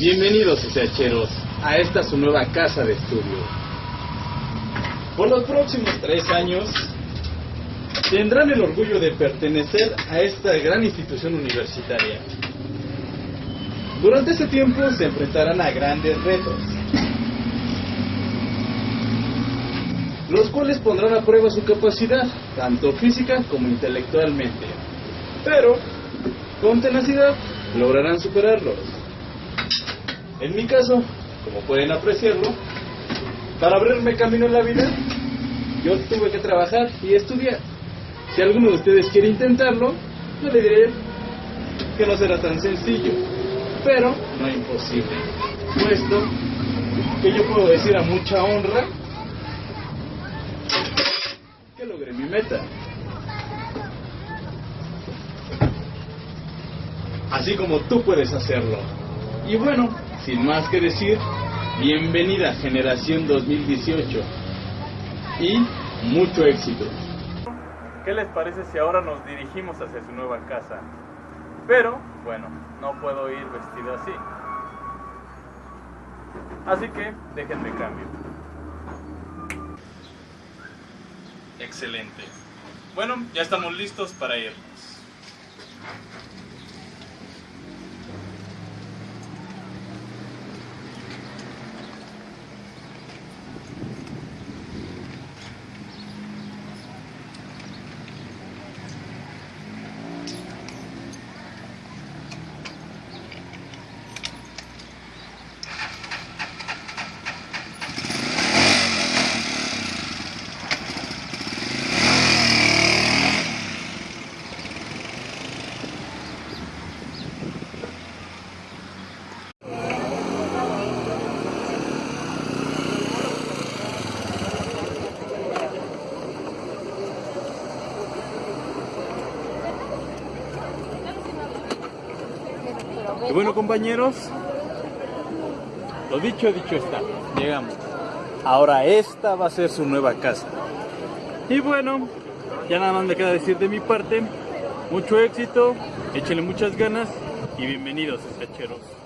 Bienvenidos, SHeros, a esta su nueva casa de estudio. Por los próximos tres años tendrán el orgullo de pertenecer a esta gran institución universitaria. Durante este tiempo se enfrentarán a grandes retos, los cuales pondrán a prueba su capacidad, tanto física como intelectualmente. Pero, con tenacidad, lograrán superarlos. En mi caso, como pueden apreciarlo, para abrirme camino en la vida, yo tuve que trabajar y estudiar. Si alguno de ustedes quiere intentarlo, yo le diré que no será tan sencillo, pero no imposible. Puesto que yo puedo decir a mucha honra que logré mi meta. Así como tú puedes hacerlo. Y bueno, sin más que decir, bienvenida generación 2018 y mucho éxito. ¿Qué les parece si ahora nos dirigimos hacia su nueva casa? Pero, bueno, no puedo ir vestido así. Así que déjenme cambio. Excelente. Bueno, ya estamos listos para irnos. Y bueno compañeros, lo dicho, dicho está, llegamos. Ahora esta va a ser su nueva casa. Y bueno, ya nada más me queda decir de mi parte, mucho éxito, échenle muchas ganas y bienvenidos, escacheros.